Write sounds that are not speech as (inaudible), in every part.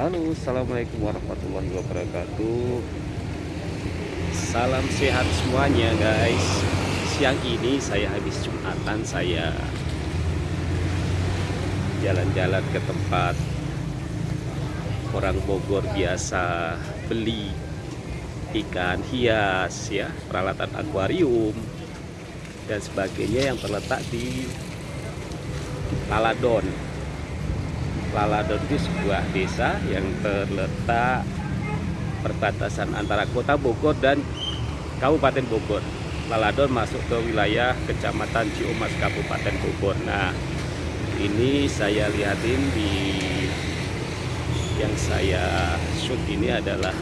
Halo, Assalamualaikum warahmatullahi wabarakatuh. Salam sehat semuanya guys. Siang ini saya habis Jumatan Saya jalan-jalan ke tempat Orang Bogor biasa beli ikan hias ya Peralatan akuarium Dan sebagainya yang terletak di Laladon Laladon itu sebuah desa yang terletak perbatasan antara kota Bogor dan Kabupaten Bogor. Laladon masuk ke wilayah Kecamatan Ciumas Kabupaten Bogor. Nah, ini saya lihatin di yang saya shoot ini adalah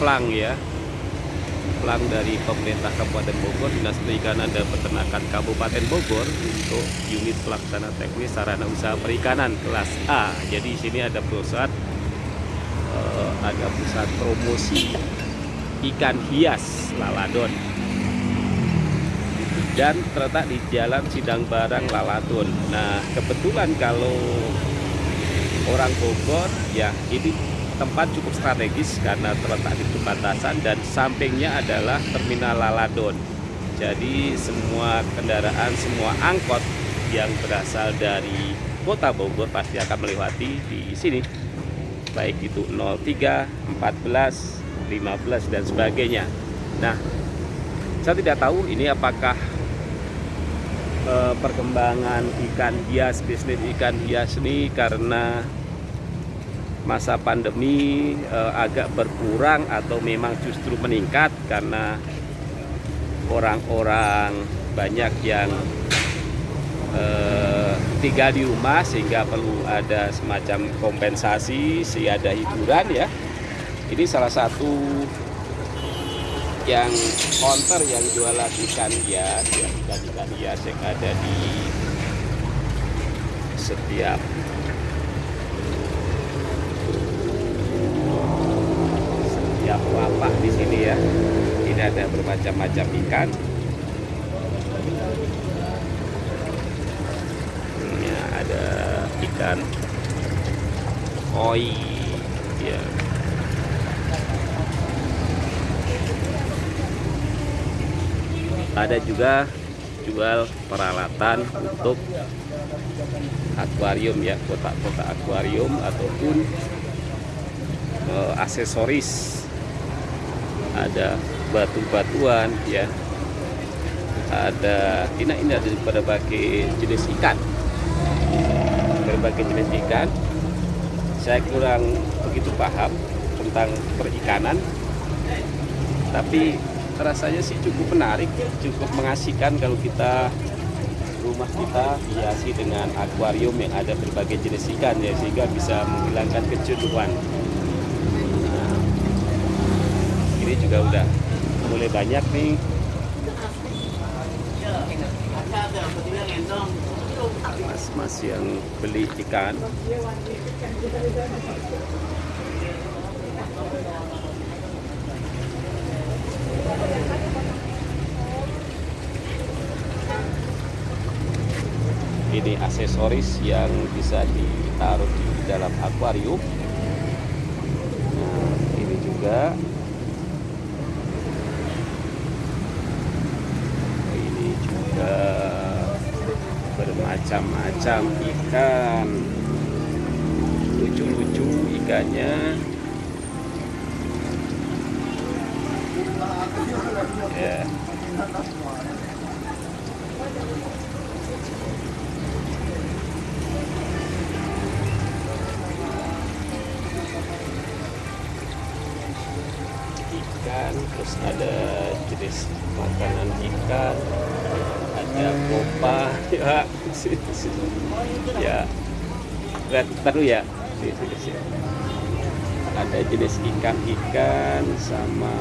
plang ya pelang dari pemerintah Kabupaten Bogor, Dinas Perikanan dan Peternakan Kabupaten Bogor untuk unit pelaksana teknis sarana usaha perikanan kelas A. Jadi di sini ada pusat uh, ada pusat promosi ikan hias Laladon dan terletak di Jalan Sidang Barang Laladon. Nah, kebetulan kalau orang Bogor ya ini tempat cukup strategis karena terletak di perbatasan dan sampingnya adalah terminal Laladon. Jadi semua kendaraan, semua angkot yang berasal dari kota Bogor pasti akan melewati di sini. Baik itu 03, 14, 15 dan sebagainya. Nah, saya tidak tahu ini apakah eh, perkembangan ikan hias, bisnis ikan hias ini karena masa pandemi eh, agak berkurang atau memang justru meningkat karena orang-orang banyak yang eh, tinggal di rumah sehingga perlu ada semacam kompensasi sih ada hiburan ya. Ini salah satu yang counter yang jualan ikan hias ya ikan ikan hias yang ada di setiap lapak di sini ya. Ini ada bermacam-macam ikan. Ini ada ikan koi ya. Ada juga jual peralatan untuk akuarium ya, kotak-kotak akuarium ataupun uh, aksesoris ada batu-batuan ya. Ada ini ini ada berbagai jenis ikan. Berbagai jenis ikan saya kurang begitu paham tentang perikanan tapi rasanya sih cukup menarik cukup mengasihkan kalau kita rumah kita hiasi dengan akuarium yang ada berbagai jenis ikan ya sehingga bisa menghilangkan kejenuhan ini juga udah mulai banyak nih. Mas-mas yang beli ikan. Ini aksesoris yang bisa ditaruh di dalam akuarium. Nah, ini juga bermacam-macam ikan. Lucu-lucu ikannya. Ya. Ikan terus ada jenis makanan ikan. Ada kopa ya ya. Lihat taruh ya. Ada jenis ikan-ikan sama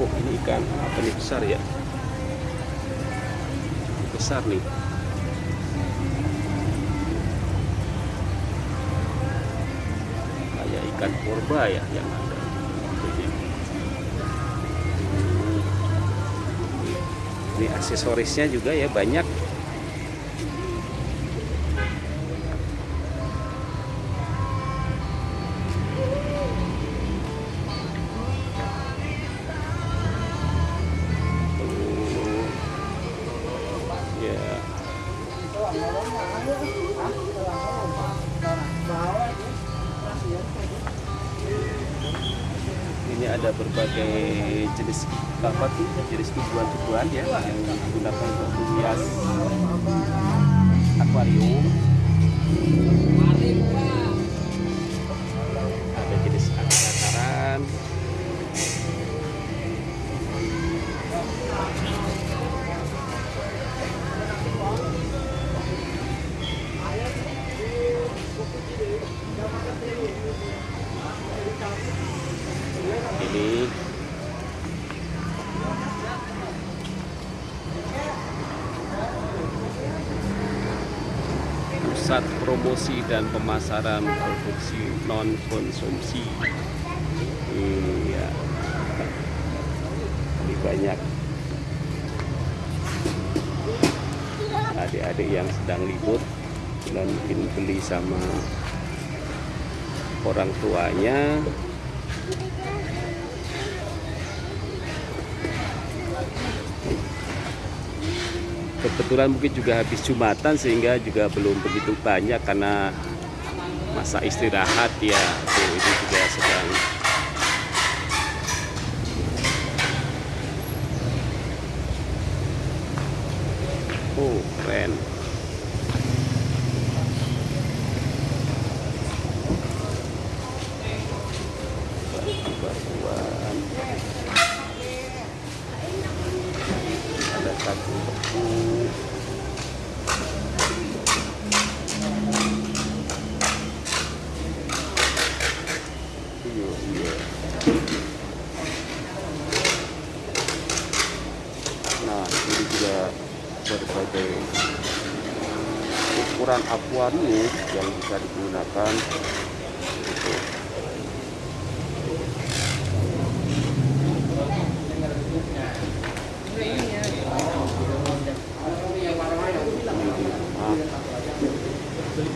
oh ini ikan apa nih? Besar ya? Besar nih. Kayak ikan purba ya yang ada ini aksesorisnya juga ya banyak tumbuhan-tumbuhan ya yang digunakan untuk menghias akuarium. Pusat promosi dan pemasaran produksi non konsumsi. Iya. Ini banyak adik-adik yang sedang libur dan mungkin beli sama orang tuanya kebetulan mungkin juga habis jumatan sehingga juga belum begitu banyak karena masa istirahat ya. Ini juga sedang oh keren nah ini juga berbagai ukuran akuarium yang bisa digunakan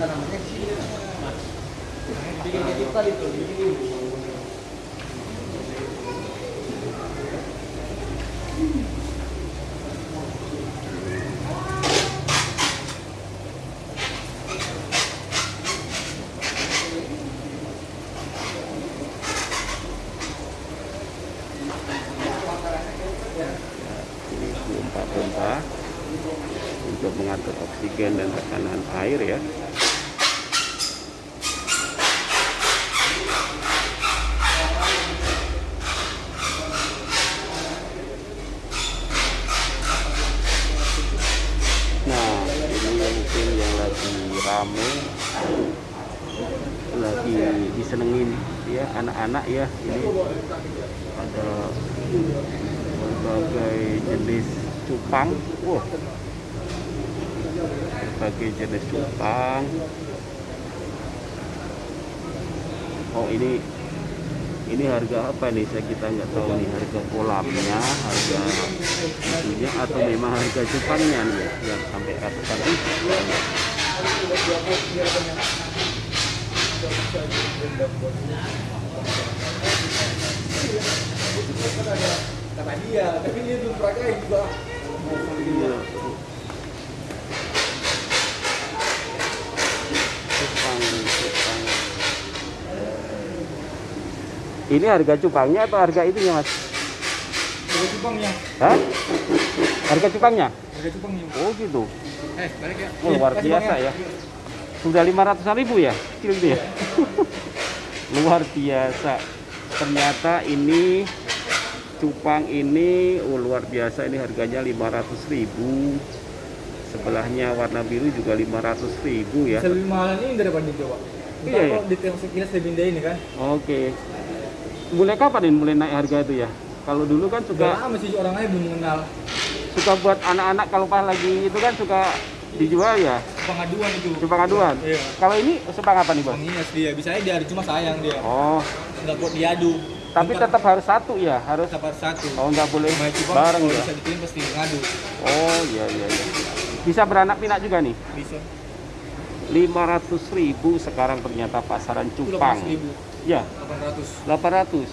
ini untuk mengatur oksigen dan tekanan air ya. Nah ini mungkin yang lagi rame lagi disenengin ya anak-anak ya. Ini ada berbagai jenis cupang. Wah. Berbagai jenis cupang. Oh ini ini harga apa nih? Saya kita nggak tahu nih harga kolamnya harga itunya atau memang harga cupangnya nih ya? Yang sampai ratusan ribu. Kata dia tapi dia belum pakai juga. Ini harga cupangnya atau harga itunya mas? harga cupangnya Hah? Harga cupangnya? harga cupangnya Oh gitu. eh balik ya Oh, luar Eh, biasa ya. Sudah 500 ribu ya? Kecil gitu ya? (laughs) luar biasa. Ternyata ini cupang ini oh, luar biasa ini harganya 500 ribu. Sebelahnya warna biru juga 500 ribu ya. bisa lebih mahal ini daripada Jawa Iya, kok di tiang sekilas lebih indah ini kan Oke. Mulai kapan ini mulai naik harga itu ya? Kalau dulu kan suka lama sih orang lain belum mengenal suka buat anak-anak kalau pas lagi itu kan suka dijual ya pengaduan itu cupang aduan. iya Kalau ini sepang apa nih bang? Bang Ines dia bisa aja diadu cuma sayang dia Oh, nggak buat diadu tapi tetap harus satu ya, harus. tetap harus satu Oh, nggak boleh cupang bareng ya. bisa dikirim pasti ngadu Oh, iya iya iya. Bisa beranak pinak juga nih. bisa 500.000 ribu sekarang ternyata pasaran cupang. ribu Ya, 800 800.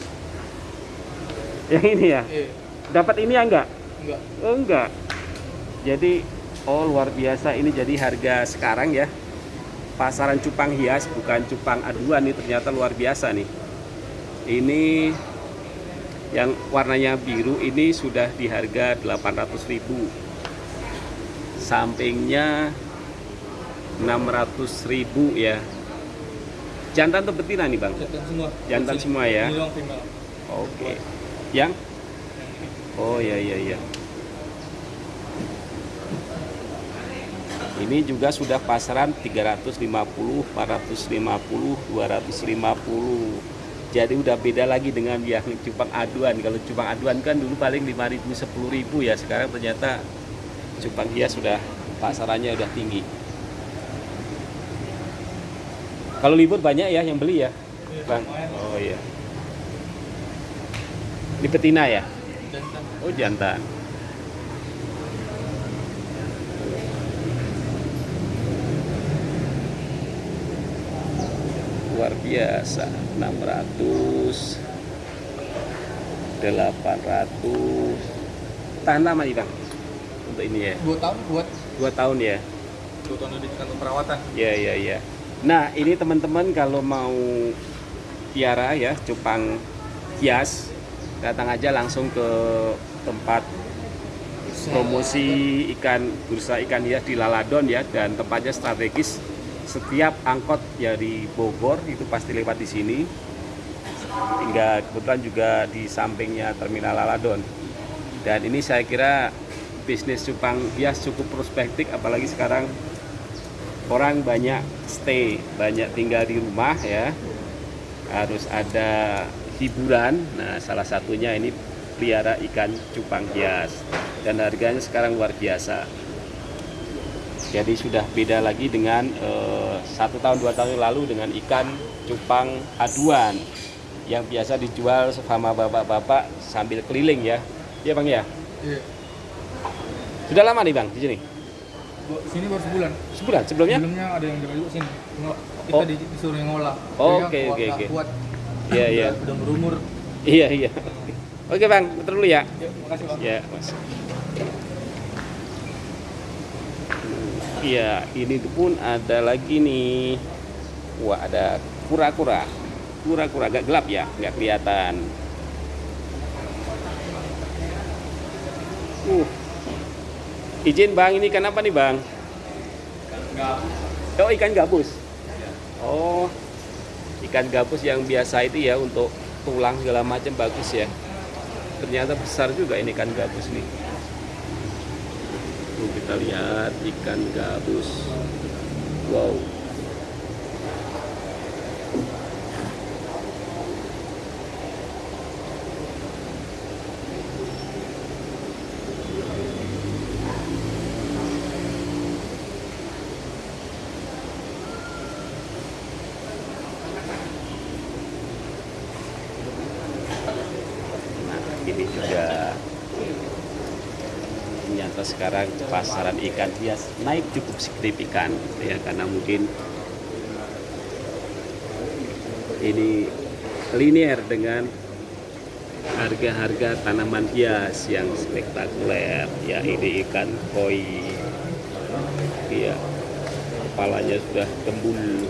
Yang ini ya. eh Dapat ini ya enggak? enggak Oh, enggak. Jadi oh luar biasa ini jadi harga sekarang ya. Pasaran cupang hias bukan cupang aduan nih ternyata luar biasa nih. Ini Yang warnanya biru ini sudah di harga 800.000. Sampingnya 600.000 ya. Jantan atau betina nih, Bang? Jantan semua. Jantan semua ya. Oke. Yang? Oh ya ya ya. Ini juga sudah pasaran 350, 450, 250. Jadi udah beda lagi dengan yang cupang aduan. Kalau cupang aduan kan dulu paling 5.000, 10.000 ya. Sekarang ternyata cupang hias sudah pasarannya udah tinggi. Kalau libur banyak ya yang beli ya, Bang. Oh iya. Ini betina ya? Oh jantan. Luar biasa, 600 800 Tahan lama nih bang Untuk ini ya? Dua tahun buat? Dua tahun ya? Dua tahun lebih kantor perawatan. Ya ya ya Nah ini teman-teman kalau mau Tiara ya Cupang hias Datang aja langsung ke tempat promosi ikan bursa ikan hias di Laladon ya dan tempatnya strategis setiap angkot dari Bogor itu pasti lewat di sini. Hingga kebetulan juga di sampingnya terminal Laladon. Dan ini saya kira bisnis cupang hias cukup prospektif apalagi sekarang orang banyak stay banyak tinggal di rumah ya. Harus ada hiburan. Nah salah satunya ini pelihara ikan cupang hias. Dan harganya sekarang luar biasa jadi sudah beda lagi dengan eh, satu tahun dua tahun yang lalu dengan ikan cupang aduan yang biasa dijual sama bapak-bapak sambil keliling ya ya bang ya Iya. sudah lama nih bang di sini Sini baru sebulan. sebulan sebelumnya Sebelumnya ada yang dari sini. Kita Oh. di- disuruh ngolah. Oh, Dia oke, oke, oke. Kuat. Iya, iya. Udah, udah berumur. iya iya oke bang betul dulu ya Ya, makasih bang. Ya, Mas. Iya, ini pun ada lagi nih. Wah, ada kura-kura. Kura-kura agak gelap ya, nggak kelihatan. Uh. Izin Bang, ini ikan apa nih Bang? Oh, ikan gabus. Oh, ikan gabus yang biasa itu ya untuk tulang segala macam bagus ya ternyata besar juga ini ikan gabus nih kita lihat ikan gabus. Wow. Nah, ini juga ternyata sekarang pasaran ikan hias naik cukup signifikan ya karena mungkin ini linear dengan harga-harga tanaman hias yang spektakuler ya ini ikan koi. Ya kepalanya sudah tembul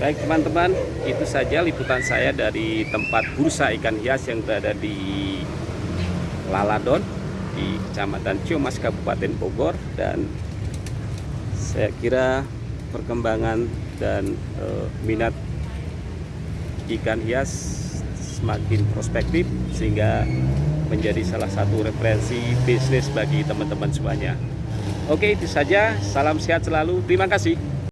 Baik teman-teman, itu saja liputan saya dari tempat bursa ikan hias yang berada di Laladon di Kecamatan Ciomas Kabupaten Bogor dan saya kira perkembangan dan e, minat ikan hias semakin prospektif sehingga menjadi salah satu referensi bisnis bagi teman-teman semuanya. Oke, itu saja. Salam sehat selalu. Terima kasih.